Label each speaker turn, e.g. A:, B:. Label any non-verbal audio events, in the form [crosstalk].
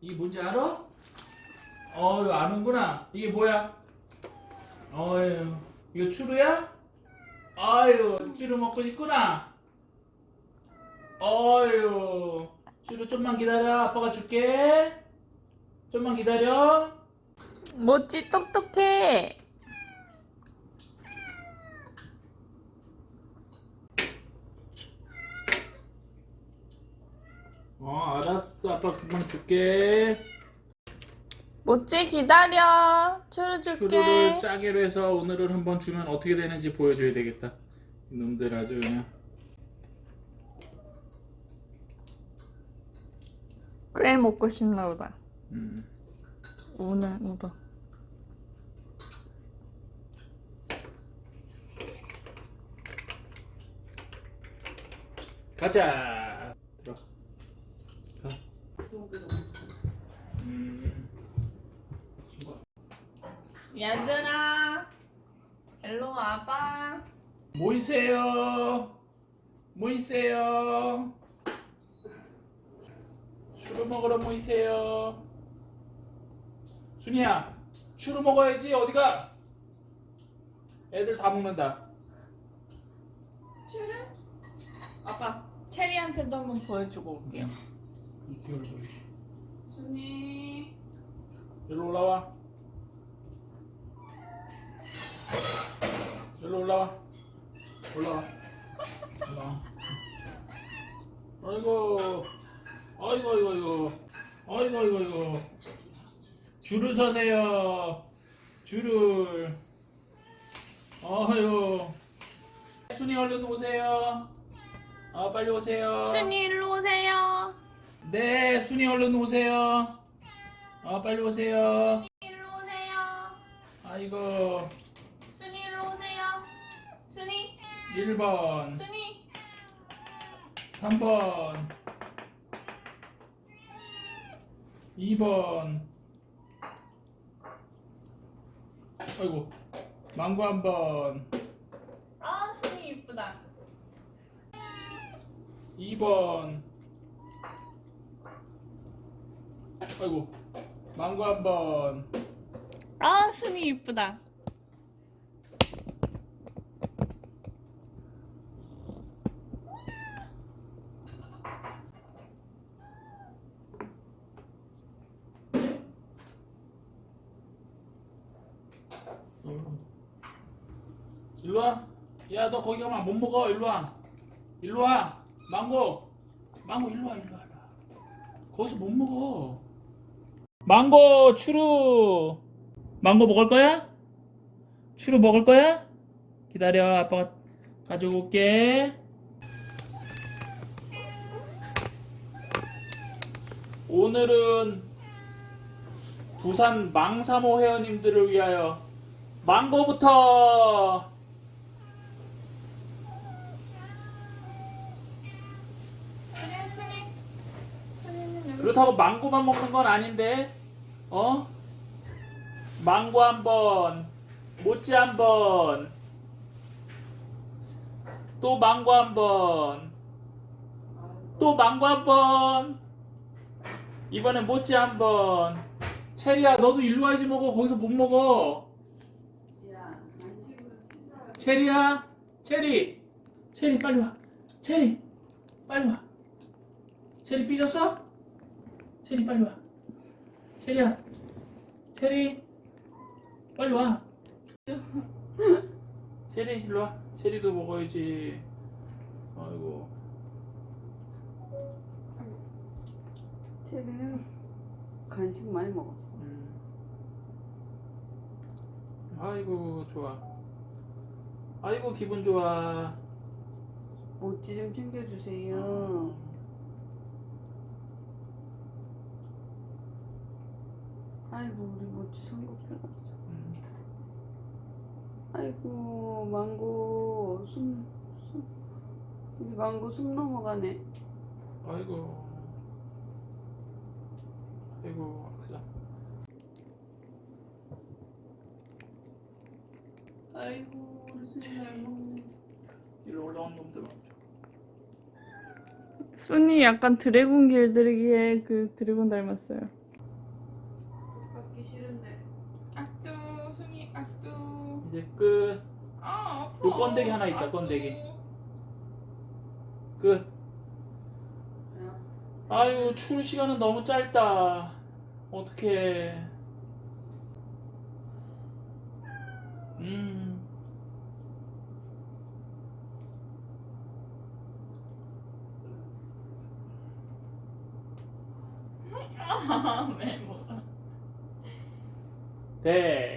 A: 이게 뭔지 알아? 어유 아는구나. 이게 뭐야? 어유 이거 추루야? 아유 추루 먹고 싶구나. 어유 추루 좀만 기다려. 아빠가 줄게. 좀만 기다려.
B: 모찌 똑똑해.
A: 어 알았어. 아빠 금방 줄게.
B: 모찌 기다려. 추루 줄게.
A: 추루를 짜기로 해서 오늘은 한번 주면 어떻게 되는지 보여줘야 되겠다. 이놈들 아주 그냥.
B: 꽤 먹고 싶나 보다.
A: 음.
B: 오늘 오다.
A: 가자. 들어. 가. 음.
B: 얘들아, 일로 와봐.
A: 모이세요. 모이세요. 추루 먹으러 모이세요. 순이야, 추루 먹어야지. 어디가? 애들 다 먹는다.
B: 추루? 아빠, 체리한테도 한번 보여주고 올게요.
A: 보여.
B: 순이.
A: 여기로 올라와. 여기로 올라와. 올라와. 올라와. 아이고. 아이고, 아이고, 아이고. 아이고, 아이고, 아이고. 줄을 서세요. 줄을. 어휴. 순이 얼른 오세요. 아, 빨리 오세요.
B: 순이 일로 오세요.
A: 네, 순이 얼른 오세요. 아, 빨리 오세요.
B: 일로 오세요.
A: 아이고.
B: 순이 일로 오세요. 순이,
A: 1번,
B: 순이.
A: 3번, 2번. 아이고, 망고 한 번,
B: 아, 순이 이쁘다.
A: 2번. 아이고, 망고 한 번,
B: 아, 순이 이쁘다.
A: 일로 와. 야, 너 거기 가면 못 먹어. 일로 와. 일로 와. 망고. 망고 일로 와, 일로 와. 일로 와. 거기서 못 먹어. 망고 추루. 망고 먹을 거야? 추루 먹을 거야? 기다려. 아빠가 가지고 올게. 오늘은 부산 망사모 회원님들을 위하여 망고부터. 그렇다고 망고만 먹는 건 아닌데 어? 망고 한 번, 모찌 한 번, 또 망고 한 번, 또 망고 한 번, 이번엔 모찌 한 번. 체리야, 너도 일로 와야지 먹어. 거기서 못 먹어. 체리야, 체리, 체리 빨리 와. 체리, 빨리 와. 체리 삐졌어? 체리 빨리 와. 체리야, 체리, 빨리 와. [laughs] 체리 일로 와. 체리도 먹어야지. 아이고.
C: 체리는 간식 많이 먹었어.
A: 음. 아이고 좋아. 아이고 기분 좋아.
C: 모찌 좀 챙겨주세요.
A: 음.
C: 아이고 우리 모찌 성급해놨어.
A: 음.
C: 아이고 망고 숨, 숨 우리 망고 숨 넘어가네.
A: 아이고. 아이고 아프
C: 아이고 먹네.
A: 일로 올라온 놈들.
B: 순이 약간 드래곤 길들이기에 그 드래곤 닮았어요.
C: 먹기 싫은데.
B: 악두 순이 악두.
A: 이제 끝.
B: 아 아파.
A: 그 번데기 하나 있다,
B: 악두.
A: 번데기. 끝.
C: 야,
A: 아유, 추울 시간은 너무 짧다. 어떡해. 음.
B: 아, 왜 뭐야?
A: 됐어.